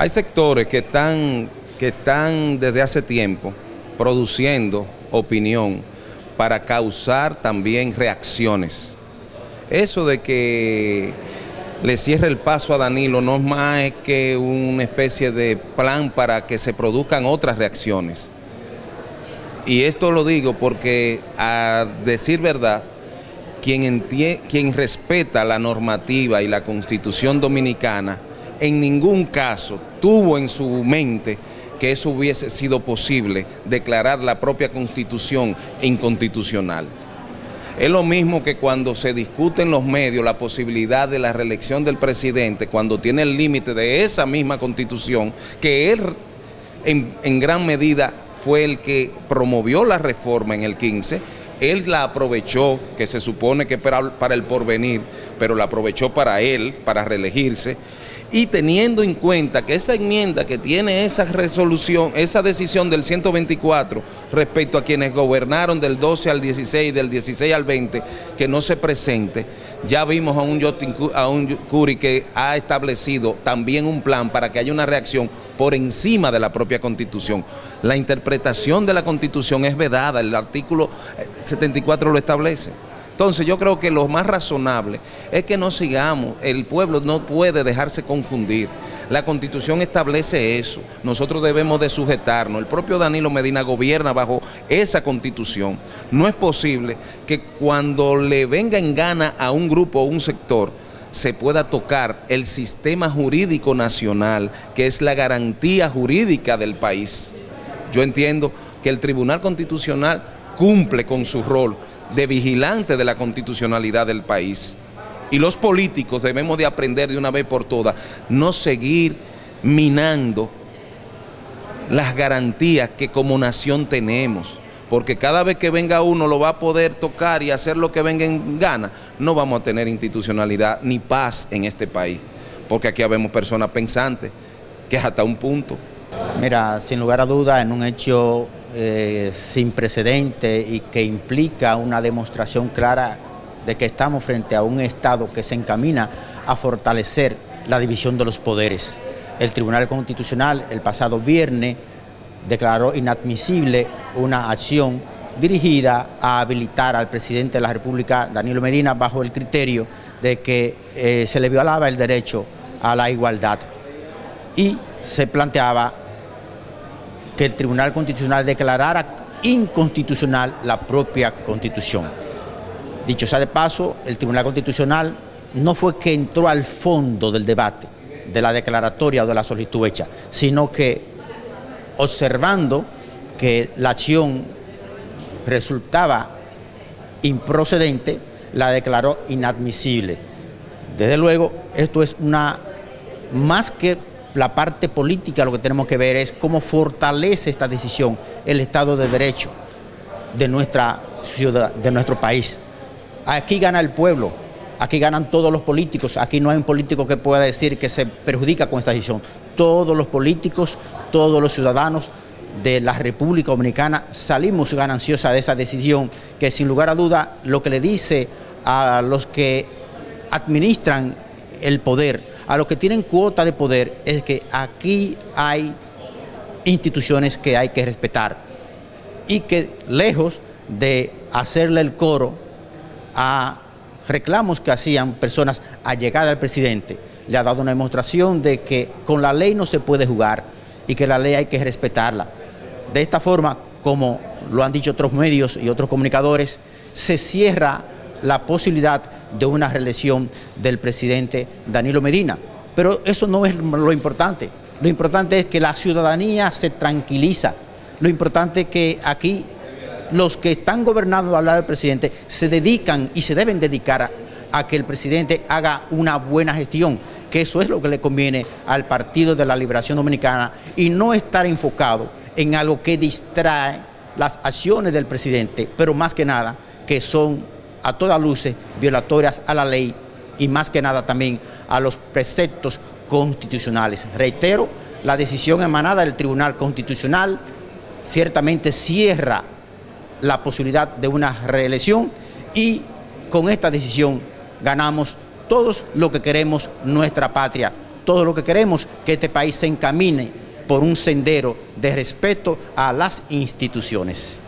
Hay sectores que están, que están desde hace tiempo produciendo opinión para causar también reacciones. Eso de que le cierre el paso a Danilo no es más que una especie de plan para que se produzcan otras reacciones. Y esto lo digo porque, a decir verdad, quien, quien respeta la normativa y la constitución dominicana, en ningún caso tuvo en su mente que eso hubiese sido posible, declarar la propia constitución inconstitucional. Es lo mismo que cuando se discute en los medios la posibilidad de la reelección del presidente, cuando tiene el límite de esa misma constitución, que él en, gran medida fue el que promovió la reforma en el 15, él la aprovechó, que se supone que para, para el porvenir, pero la aprovechó para él, para reelegirse, y teniendo en cuenta que esa enmienda que tiene esa resolución, esa decisión del 124 respecto a quienes gobernaron del 12 al 16, del 16 al 20, que no se presente, ya vimos a un, a un Curi que ha establecido también un plan para que haya una reacción por encima de la propia Constitución. La interpretación de la Constitución es vedada, el artículo 74 lo establece. Entonces yo creo que lo más razonable es que no sigamos, el pueblo no puede dejarse confundir. La Constitución establece eso, nosotros debemos de sujetarnos. El propio Danilo Medina gobierna bajo esa Constitución. No es posible que cuando le venga en gana a un grupo o un sector, se pueda tocar el sistema jurídico nacional, que es la garantía jurídica del país. Yo entiendo que el Tribunal Constitucional cumple con su rol de vigilante de la constitucionalidad del país. Y los políticos debemos de aprender de una vez por todas, no seguir minando las garantías que como nación tenemos, porque cada vez que venga uno lo va a poder tocar y hacer lo que venga en gana, no vamos a tener institucionalidad ni paz en este país, porque aquí habemos personas pensantes, que es hasta un punto. Mira, sin lugar a duda, en un hecho eh, sin precedente y que implica una demostración clara de que estamos frente a un Estado que se encamina a fortalecer la división de los poderes. El Tribunal Constitucional el pasado viernes declaró inadmisible una acción dirigida a habilitar al presidente de la República, Danilo Medina, bajo el criterio de que eh, se le violaba el derecho a la igualdad y se planteaba que el Tribunal Constitucional declarara inconstitucional la propia Constitución. Dicho sea de paso, el Tribunal Constitucional no fue que entró al fondo del debate, de la declaratoria o de la solicitud hecha, sino que observando que la acción resultaba improcedente, la declaró inadmisible. Desde luego, esto es una, más que la parte política lo que tenemos que ver es cómo fortalece esta decisión el Estado de Derecho de, nuestra ciudad, de nuestro país. Aquí gana el pueblo, aquí ganan todos los políticos, aquí no hay un político que pueda decir que se perjudica con esta decisión. Todos los políticos, todos los ciudadanos de la República Dominicana salimos gananciosa de esa decisión que sin lugar a duda lo que le dice a los que administran el poder, a los que tienen cuota de poder es que aquí hay instituciones que hay que respetar y que lejos de hacerle el coro a reclamos que hacían personas allegadas al presidente, le ha dado una demostración de que con la ley no se puede jugar y que la ley hay que respetarla. De esta forma, como lo han dicho otros medios y otros comunicadores, se cierra la posibilidad de una reelección del presidente Danilo Medina. Pero eso no es lo importante. Lo importante es que la ciudadanía se tranquiliza. Lo importante es que aquí los que están gobernando al lado del presidente se dedican y se deben dedicar a, a que el presidente haga una buena gestión, que eso es lo que le conviene al Partido de la Liberación Dominicana y no estar enfocado en algo que distrae las acciones del presidente, pero más que nada que son a todas luces violatorias a la ley y más que nada también a los preceptos constitucionales. Reitero, la decisión emanada del Tribunal Constitucional ciertamente cierra la posibilidad de una reelección y con esta decisión ganamos todos lo que queremos nuestra patria, todo lo que queremos, que este país se encamine por un sendero de respeto a las instituciones.